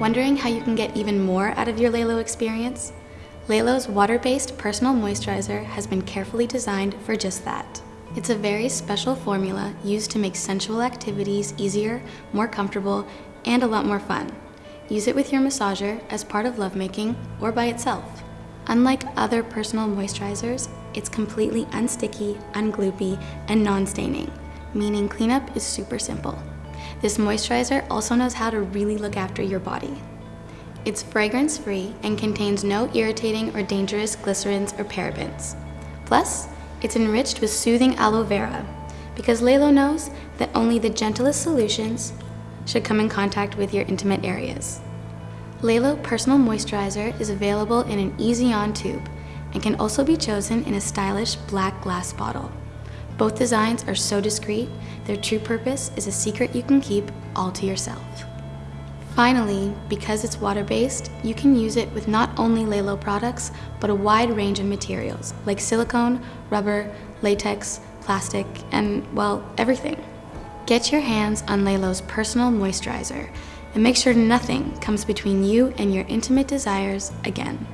Wondering how you can get even more out of your Lelo experience? Lelo's water-based personal moisturizer has been carefully designed for just that. It's a very special formula used to make sensual activities easier, more comfortable, and a lot more fun. Use it with your massager as part of lovemaking or by itself. Unlike other personal moisturizers, it's completely unsticky, ungloopy, and non-staining, meaning cleanup is super simple. This moisturizer also knows how to really look after your body. It's fragrance-free and contains no irritating or dangerous glycerins or parabens. Plus, it's enriched with soothing aloe vera, because Lelo knows that only the gentlest solutions should come in contact with your intimate areas. Lelo Personal Moisturizer is available in an easy-on tube and can also be chosen in a stylish black glass bottle. Both designs are so discreet, their true purpose is a secret you can keep all to yourself. Finally, because it's water-based, you can use it with not only Lelo products, but a wide range of materials like silicone, rubber, latex, plastic, and, well, everything. Get your hands on Lelo's personal moisturizer and make sure nothing comes between you and your intimate desires again.